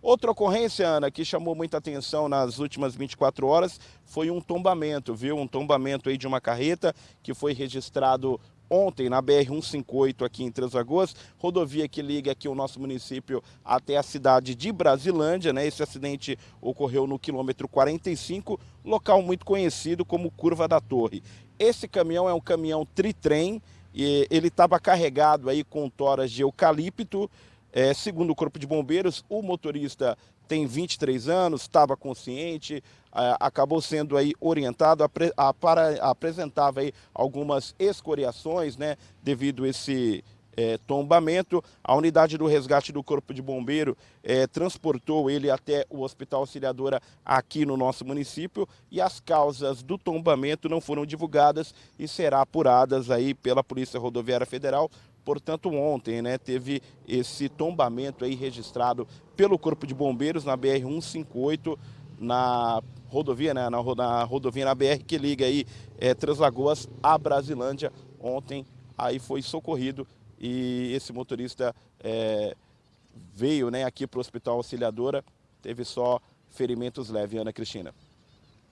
Outra ocorrência, Ana, que chamou muita atenção nas últimas 24 horas foi um tombamento, viu? Um tombamento aí de uma carreta que foi registrado ontem na BR-158 aqui em Três Lagoas, rodovia que liga aqui o nosso município até a cidade de Brasilândia, né? Esse acidente ocorreu no quilômetro 45, local muito conhecido como Curva da Torre. Esse caminhão é um caminhão tritrem, e ele estava carregado aí com toras de eucalipto, é, segundo o Corpo de Bombeiros, o motorista tem 23 anos, estava consciente, acabou sendo aí orientado, apre, a, para, apresentava aí algumas escoriações, né, devido a esse é, tombamento. A unidade do resgate do Corpo de Bombeiro é, transportou ele até o Hospital Auxiliadora aqui no nosso município e as causas do tombamento não foram divulgadas e será apuradas aí pela Polícia Rodoviária Federal Portanto, ontem né, teve esse tombamento aí registrado pelo Corpo de Bombeiros na BR-158, na rodovia, né, na, na, rodovia na BR que liga aí é, Três Lagoas a Brasilândia. Ontem aí foi socorrido e esse motorista é, veio né, aqui para o Hospital Auxiliadora, teve só ferimentos leves, Ana Cristina.